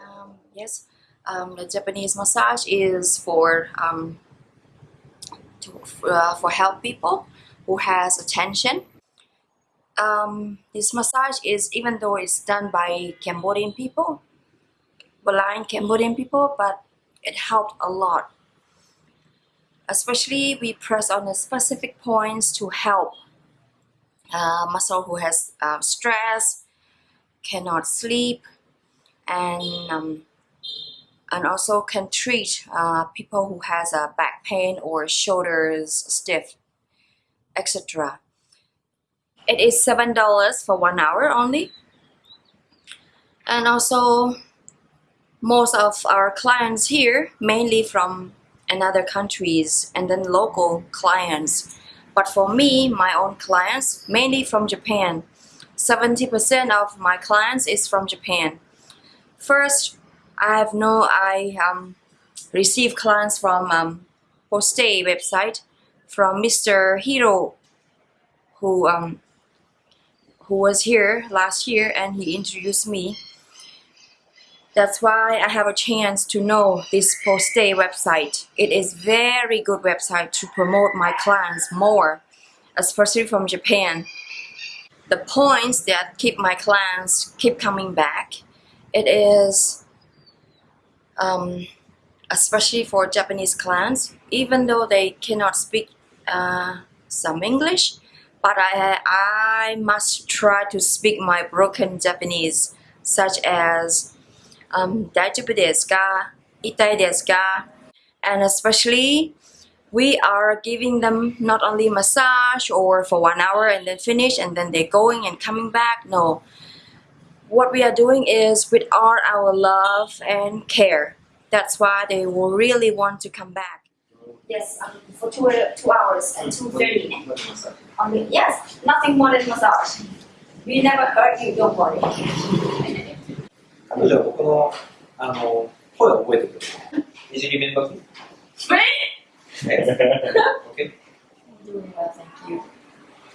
Um, yes, um, the Japanese massage is for um, to, uh, for help people who has attention. Um, this massage is even though it's done by Cambodian people, blind Cambodian people, but it helped a lot. Especially we press on the specific points to help uh, muscle who has uh, stress, cannot sleep, and um, and also can treat uh, people who has a back pain or shoulders stiff, etc. It is seven dollars for one hour only, and also most of our clients here mainly from another countries and then local clients. But for me, my own clients mainly from Japan. 70% of my clients is from Japan. First, I have no I um, receive clients from um, Postay website from Mr. Hiro who um, who was here last year and he introduced me. That's why I have a chance to know this Postay website. It is very good website to promote my clients more, especially from Japan. The points that keep my clients keep coming back, it is um, especially for Japanese clients, even though they cannot speak uh, some English, but I, I must try to speak my broken Japanese, such as um, 大丈夫ですか痛いですか and especially we are giving them not only massage or for one hour and then finish and then they're going and coming back no what we are doing is with all our love and care that's why they will really want to come back yes um, for two, two hours and 2.30 only yes nothing more than massage we never hurt you don't worry 彼女は僕のあの声を覚えてくれる。いじり面倒くえ ?OK? Doing well, thank you.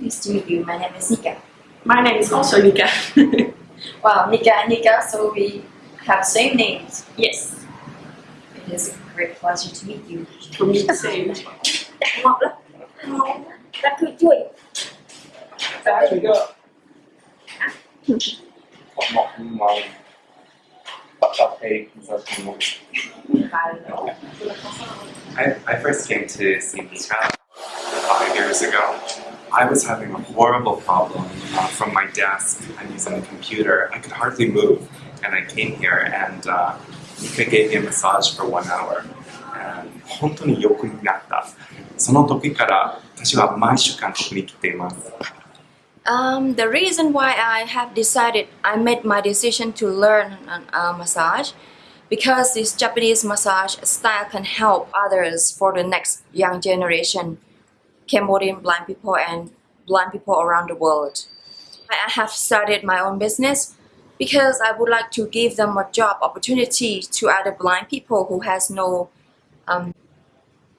Nice to meet you. My name is Nika. My name is also Nika. Wow, Nika and Nika, so we have same names. yes, It is a great pleasure to meet you. for me too. Đặt ngọt lắm. Ngon. Đặt cùi chuối. 最初がまあ、まあ、バ カペイザシモ Hello. I, I first came to see Mika five years ago. I was having a horrible problem uh, from my desk. I'm using a computer. I could hardly move. And I came here and uh, Mika gave me a massage for one hour. And 本当に良くなった。その時から私は毎週韓国に来ています。 Um, the reason why I have decided, I made my decision to learn massage because this Japanese massage style can help others for the next young generation, Cambodian blind people and blind people around the world. I have started my own business because I would like to give them a job opportunity to other blind people who has no um,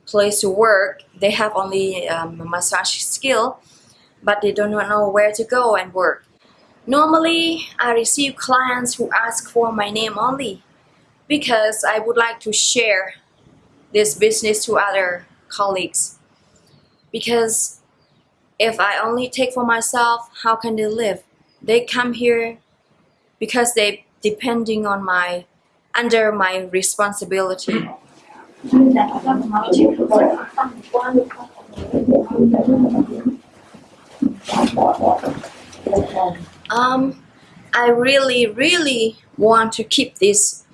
place to work. They have only um, massage skill but they don't know where to go and work. Normally, I receive clients who ask for my name only because I would like to share this business to other colleagues. Because if I only take for myself, how can they live? They come here because they depending on my under my responsibility. Um, I really, really want to keep this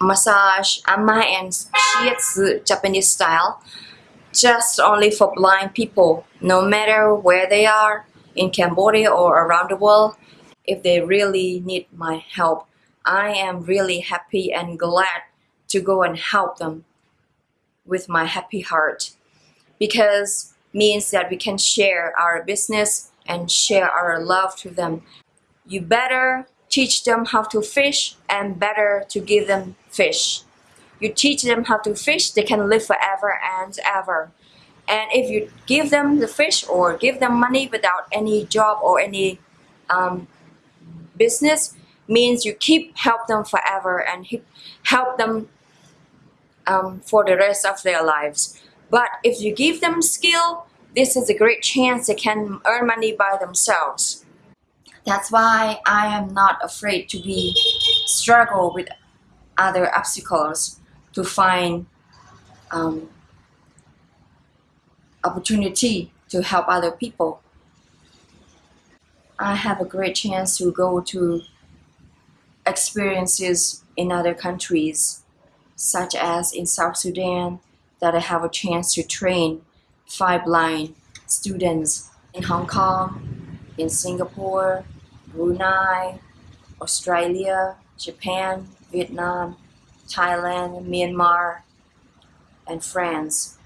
massage anma and shiatsu Japanese style just only for blind people, no matter where they are in Cambodia or around the world. If they really need my help, I am really happy and glad to go and help them with my happy heart because means that we can share our business and share our love to them. You better teach them how to fish and better to give them fish. You teach them how to fish, they can live forever and ever. And if you give them the fish or give them money without any job or any um, business, means you keep help them forever and help them um, for the rest of their lives. But if you give them skill, this is a great chance they can earn money by themselves. That's why I am not afraid to be struggle with other obstacles to find um, opportunity to help other people. I have a great chance to go to experiences in other countries, such as in South Sudan, that I have a chance to train five blind students in Hong Kong, in Singapore, Brunei, Australia, Japan, Vietnam, Thailand, Myanmar, and France,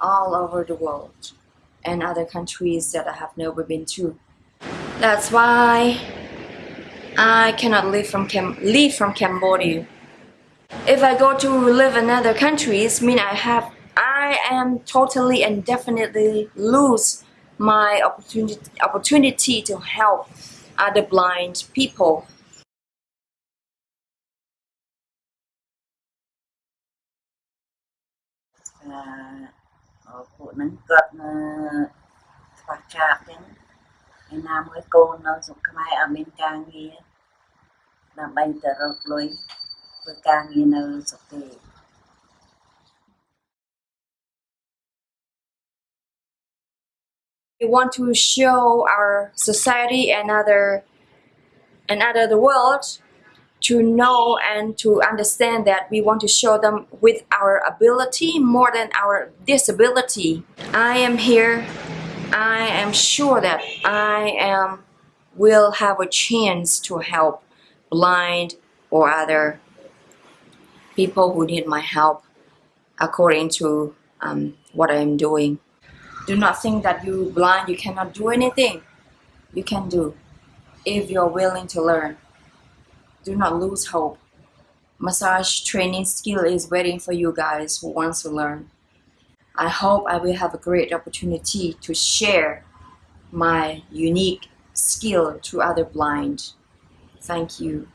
all over the world, and other countries that I have never been to. That's why I cannot live from Cam- leave from Cambodia. If I go to live in other countries, mean I have I am totally and definitely lose my opportunity opportunity to help other blind people. ថាអឺពួកហ្នឹងគាត់នៅខ្វះខាតអញ្ចឹងឯណាមួយកូននៅស្រុកខ្មែរអត់មានការងារដើម្បីទៅរកលុយ ធ្វើការងារនៅស្រុកទេ We want to show our society and other and other the world to know and to understand that we want to show them with our ability more than our disability. I am here. I am sure that I am will have a chance to help blind or other people who need my help according to um, what I am doing. Do not think that you blind, you cannot do anything. You can do if you're willing to learn. Do not lose hope. Massage training skill is waiting for you guys who wants to learn. I hope I will have a great opportunity to share my unique skill to other blind. Thank you.